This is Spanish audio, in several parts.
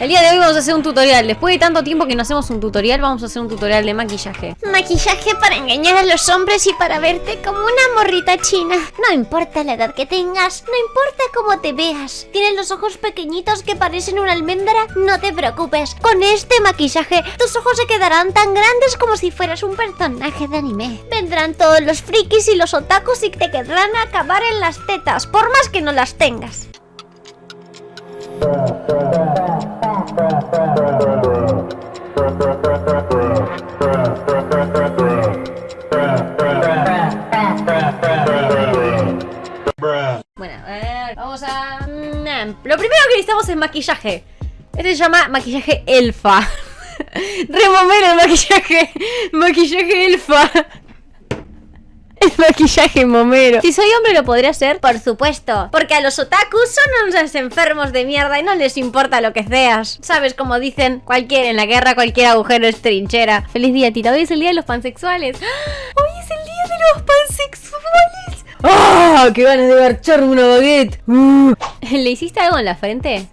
El día de hoy vamos a hacer un tutorial. Después de tanto tiempo que no hacemos un tutorial, vamos a hacer un tutorial de maquillaje. Maquillaje para engañar a los hombres y para verte como una morrita china. No importa la edad que tengas, no importa cómo te veas. Tienes los ojos pequeñitos que parecen una almendra. No te preocupes, con este maquillaje tus ojos se quedarán tan grandes como si fueras un personaje de anime. Vendrán todos los frikis y los otakus y te quedarán a acabar en las tetas, por más que no las tengas. Bueno, a ver, vamos a... mm, Lo primero que necesitamos es maquillaje. Este se llama maquillaje elfa. Remomero el maquillaje. Maquillaje elfa. Maquillaje momero. Si soy hombre lo podría hacer, por supuesto. Porque a los otakus son unos enfermos de mierda y no les importa lo que seas. Sabes, como dicen, cualquier en la guerra, cualquier agujero es trinchera. Feliz día, Tita. Hoy es el día de los pansexuales. Hoy es el día de los pansexuales. ¡Ah! ¡Qué ganas de garcharme una baguette! Uh. ¿Le hiciste algo en la frente?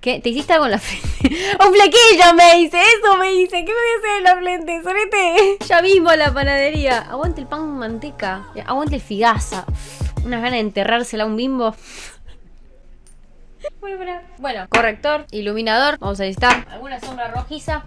¿Qué? ¿Te hiciste algo en la frente? ¡Un flequillo me dice! ¡Eso me dice! ¿Qué me voy a hacer en la frente? ¡Sorete! Ya mismo a la panadería. Aguante el pan manteca. Aguante el figaza. Unas ganas de enterrársela a un bimbo. Bueno, corrector, iluminador. Vamos a necesitar alguna sombra rojiza.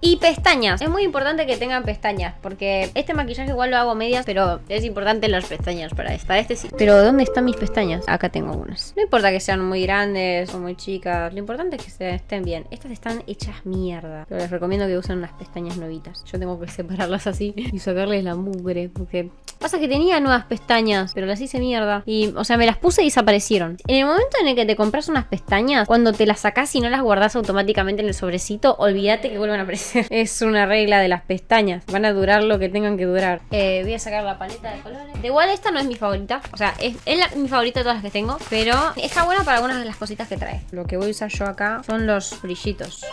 Y pestañas. Es muy importante que tengan pestañas. Porque este maquillaje igual lo hago medias. Pero es importante las pestañas para este. Para este sí. Pero ¿dónde están mis pestañas? Acá tengo algunas. No importa que sean muy grandes o muy chicas. Lo importante es que se estén bien. Estas están hechas mierda. Pero les recomiendo que usen unas pestañas nuevitas. Yo tengo que separarlas así y sacarles la mugre. Porque pasa que tenía nuevas pestañas. Pero las hice mierda. Y, o sea, me las puse y desaparecieron. En el momento en el que te compras unas pestañas, cuando te las sacás y no las guardás automáticamente en el sobrecito, olvídate que vuelvan a aparecer. Es una regla de las pestañas. Van a durar lo que tengan que durar. Eh, voy a sacar la paleta de colores. De igual esta no es mi favorita. O sea, es, es la- mi favorita de todas las que tengo. Pero está buena para algunas de las cositas que trae. Lo que voy a usar yo acá son los brillitos.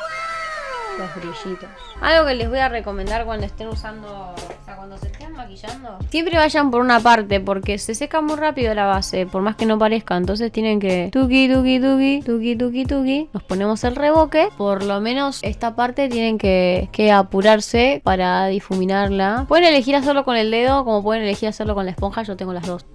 Los brillitos. Algo que les voy a recomendar cuando estén usando. Sea, cuando se estén maquillando. Siempre vayan por una parte porque se seca muy rápido la base. Por más que no parezca. Entonces tienen que. Tuki, tuki, tuki. Tuki, tuki, tuki. Nos ponemos el reboque. Por lo menos esta parte tienen que, que apurarse para difuminarla. Pueden elegir hacerlo con el dedo. Como pueden elegir hacerlo con la esponja. Yo tengo las dos.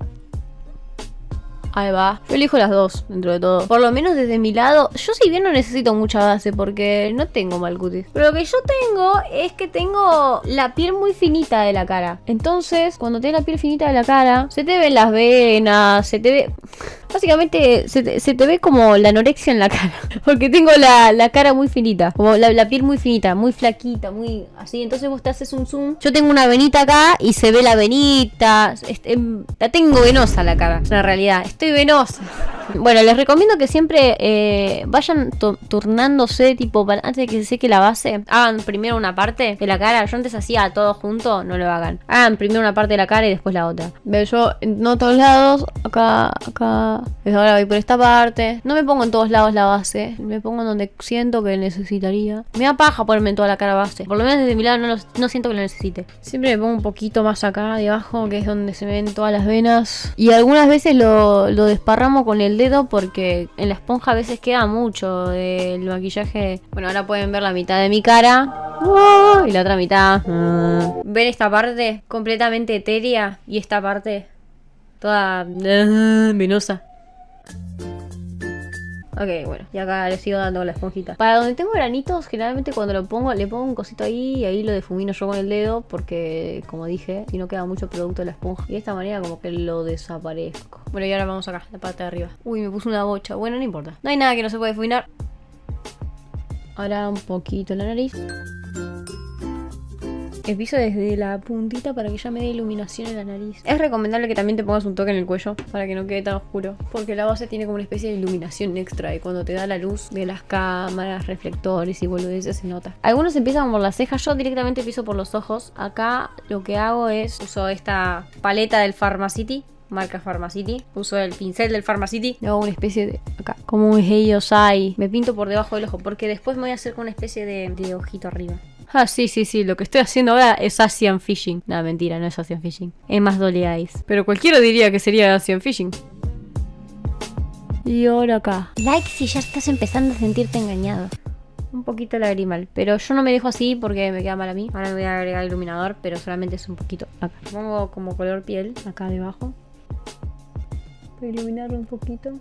Ahí va. Yo elijo las dos, dentro de todo. Por lo menos desde mi lado. Yo si bien no necesito mucha base porque no tengo mal cutis. Pero lo que yo tengo es que tengo la piel muy finita de la cara. Entonces, cuando tienes la piel finita de la cara, se te ven las venas, se te ve... Básicamente se te, ve como la anorexia en la cara. Porque tengo la, la cara muy finita. Como la, piel muy finita, muy flaquita, muy así. Entonces vos te haces un zoom. Yo tengo una venita acá y se ve la venita. La tengo venosa la cara. En realidad, estoy venosa. Bueno, les recomiendo que siempre eh, vayan tu- turnándose, tipo, antes de que se seque la base, hagan primero una parte de la cara. Yo antes hacía todo junto, no lo hagan. Hagan primero una parte de la cara y después la otra. Veo yo no todos lados, acá, acá. Desde ahora voy por esta parte. No me pongo en todos lados la base, me pongo en donde siento que necesitaría. Me da paja ponerme en toda la cara base. Por lo menos desde mi lado no, no siento que lo necesite. Siempre me pongo un poquito más acá debajo, que es donde se ven todas las venas. Y algunas veces lo, lo desparramo con el porque en la esponja a veces queda mucho del maquillaje. Bueno, ahora pueden ver la mitad de mi cara. Y la otra mitad. mm. ¿Ven esta parte completamente etérea? Y esta parte toda eh, venosa. Ok, bueno, y acá le sigo dando la esponjita. Para donde tengo granitos, generalmente cuando lo pongo, le pongo un cosito ahí y ahí lo difumino yo con el dedo. Porque, como dije, si no queda mucho producto de la esponja. Y de esta manera como que lo desaparezco. Bueno, y ahora vamos acá, la parte de arriba. Uy, me puse una bocha. Bueno, no importa. No hay nada que no se puede difuminar. Ahora un poquito la nariz. Empiezo desde la puntita para que ya me dé iluminación en la nariz. Es recomendable que también te pongas un toque en el cuello para que no quede tan oscuro. Porque la base tiene como una especie de iluminación extra y cuando te da la luz de las cámaras, reflectores y boludeces se nota. Algunos empiezan por las cejas, yo directamente empiezo por los ojos. Acá lo que hago es uso esta paleta del Pharmacity. Marca Pharmacity. Uso el pincel del Pharmacity. Le hago una especie de. Acá. Como un hay. Me pinto por debajo del ojo. Porque después me voy a hacer con una especie de, de ojito arriba. Ah, sí, sí, sí. Lo que estoy haciendo ahora es Asian Fishing. No, mentira, no es Asian Fishing. Es más Dolly Eyes. Pero cualquiera diría que sería Asian Fishing. Y ahora acá. Like si ya estás empezando a sentirte engañado. Un poquito lagrimal. Pero yo no me dejo así porque me queda mal a mí. Ahora me voy a agregar iluminador, pero solamente es un poquito acá. Pongo como color piel acá debajo. Para iluminarlo un poquito.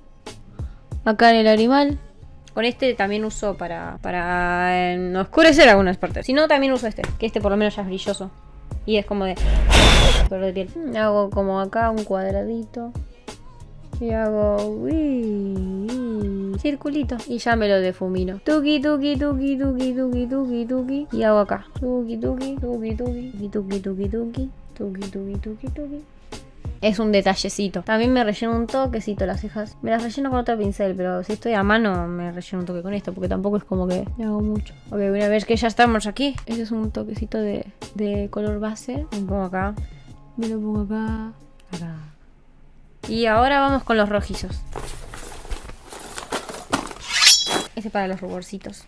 Acá en el lagrimal. Con este también uso para, para eh, oscurecer algunas partes. Si no, también uso este. Que este por lo menos ya es brilloso. Y es como de... color de piel. Hago como acá un cuadradito. Y hago... uy, circulito. Y ya me lo defumino. Tuki, tuki, tuki, tuki, tuki, tuki, tuki. Y hago acá. Tuki, tuki, tuki, tuki, tuki, tuki, tuki, tuki, tuki, tuki, tuki. Es un detallecito. También me relleno un toquecito las cejas. Me las relleno con otro pincel, pero si estoy a mano me relleno un toque con esto, porque tampoco es como que me hago mucho. Ok, una vez que ya estamos aquí, ese es un toquecito de, de color base. Me pongo acá. Me lo pongo acá. Acá. Y ahora vamos con los rojizos. Ese para los ruborcitos.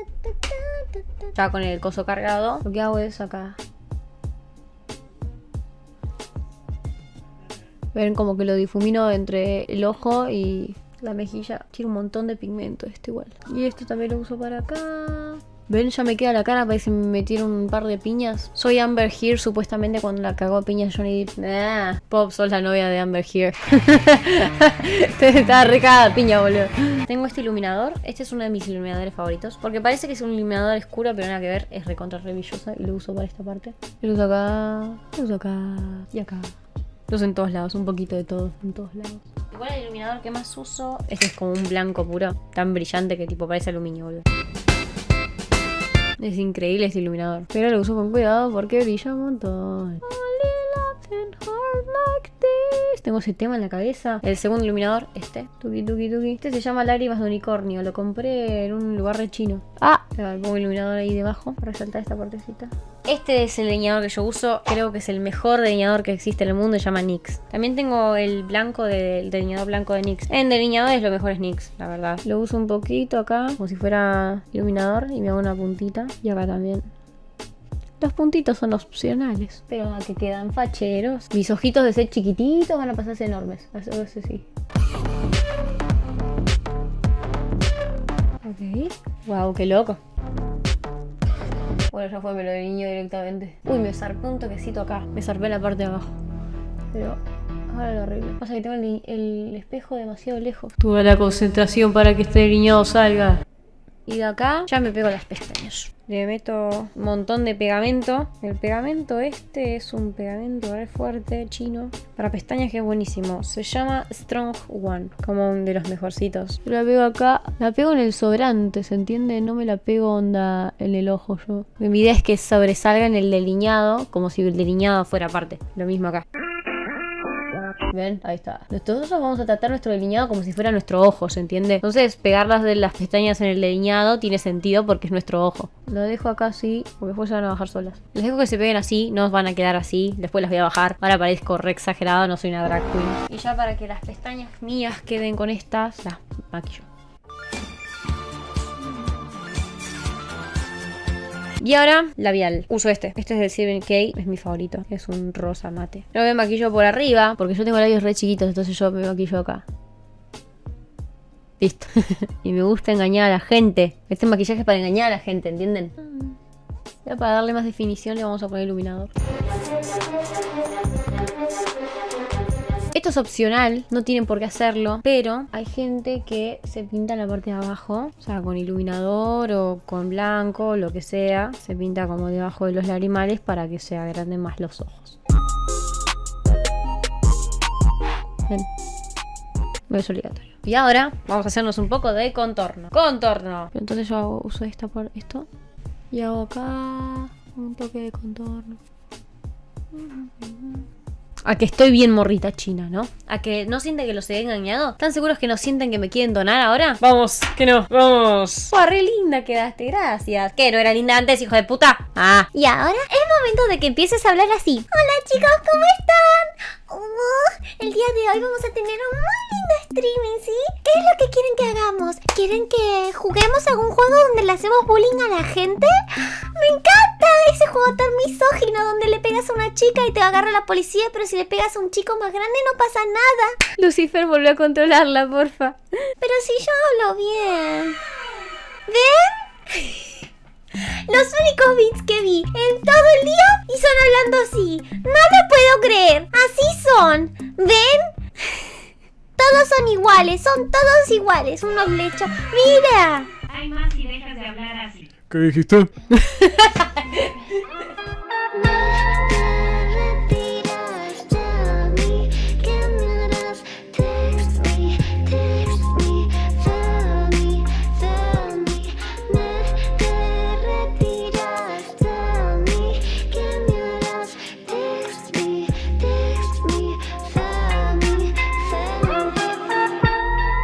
Ya con el coso cargado, lo que hago es acá. Ven como que lo difumino entre el ojo y la mejilla. Tiene un montón de pigmento este igual. Y esto también lo uso para acá. Ven, ya me queda la cara, parece que me metieron un par de piñas. Soy Amber Heard, supuestamente cuando la cagó a piñas Johnny Depp. Pop, sos la novia de Amber Heard. Está recada piña, boludo. Tengo este iluminador. Este es uno de mis iluminadores favoritos. Porque parece que es un iluminador oscuro, pero nada que ver. Es recontra revillosa y lo uso para esta parte. Lo uso acá, lo uso acá y acá. Lo uso en todos lados, un poquito de todo, en todos lados. Igual el iluminador que más uso, este es como un blanco puro, tan brillante que tipo parece aluminio, boludo. Es increíble este iluminador. Pero lo uso con cuidado porque brilla un montón. Tengo ese tema en la cabeza. El segundo iluminador, este. Tuki, tuki, tuki. Este se llama Lágrimas de Unicornio. Lo compré en un lugar de chino. Ah, pongo iluminador ahí debajo para resaltar esta partecita. Este es el delineador que yo uso. Creo que es el mejor delineador que existe en el mundo. Se llama NYX. También tengo el blanco del delineador blanco de NYX. En delineadores lo mejor es NYX, la verdad. Lo uso un poquito acá, como si fuera iluminador. Y me hago una puntita. Y acá también. Los puntitos son opcionales, pero que quedan facheros. Mis ojitos de ser chiquititos van a pasarse enormes. Eso, eso sí. Ok. Wow, qué loco. Bueno, ya fue, me lo delineó directamente. Uy, me zarpé un toquecito acá. Me zarpé la parte de abajo. Pero ahora lo arreglo. Pasa que tengo el, el espejo demasiado lejos. Tuve la concentración para que este delineado salga. Y de acá ya me pego las pestañas. Le meto un montón de pegamento. El pegamento este es un pegamento re fuerte, chino. Para pestañas que es buenísimo. Se llama Strong One. Como un de los mejorcitos. Yo la pego acá. La pego en el sobrante, ¿se entiende? No me la pego onda en el ojo yo. Mi idea es que sobresalga en el delineado. Como si el delineado fuera aparte. Lo mismo acá. ¿Ven? Ahí está. Nosotros vamos a tratar nuestro delineado como si fuera nuestro ojo, ¿se entiende? Entonces, pegarlas de las pestañas en el delineado tiene sentido porque es nuestro ojo. Lo dejo acá así, porque después se van a bajar solas. Les dejo que se peguen así, no van a quedar así. Después las voy a bajar. Ahora parezco re exagerado, no soy una drag queen. Y ya para que las pestañas mías queden con estas, las maquillo. Y ahora, labial. Uso este. Este es del Silver K. Es mi favorito. Es un rosa mate. No me maquillo por arriba. Porque yo tengo labios re chiquitos. Entonces yo me maquillo acá. Listo. y me gusta engañar a la gente. Este maquillaje es para engañar a la gente, ¿entienden? Ya para darle más definición le vamos a poner iluminador. Esto es opcional, no tienen por qué hacerlo, pero hay gente que se pinta la parte de abajo, o sea, con iluminador o con blanco, lo que sea, se pinta como debajo de los lagrimales para que se agranden más los ojos. Ven. No es obligatorio. Y ahora vamos a hacernos un poco de contorno. ¡Contorno! Entonces yo uso esta por esto. Y hago acá un toque de contorno. A que estoy bien morrita china, ¿no? A que no sienten que los he engañado. ¿Están seguros que no sienten que me quieren donar ahora? Vamos, que no, vamos. ¡Wow, re linda quedaste! Gracias. ¿Qué? ¿No era linda antes, hijo de puta? Ah. Y ahora es momento de que empieces a hablar así. Hola chicos, ¿cómo están? El día de hoy vamos a tener un muy lindo streaming, ¿sí? ¿Qué es lo que quieren que hagamos? ¿Quieren que juguemos algún juego donde le hacemos bullying a la gente? ¡Me encanta! Ese juego tan misógino donde le pegas a una chica y te agarra la policía, pero si le pegas a un chico más grande no pasa nada. Lucifer volvió a controlarla, porfa. Pero si yo hablo bien. ¿Ven? Los únicos beats que vi en todo el día y son hablando así. No lo puedo creer. Así son. ¿Ven? Todos son iguales, son todos iguales. Unos lechos. ¡Mira! Hay más si dejas de hablar así. ¿Qué dijiste?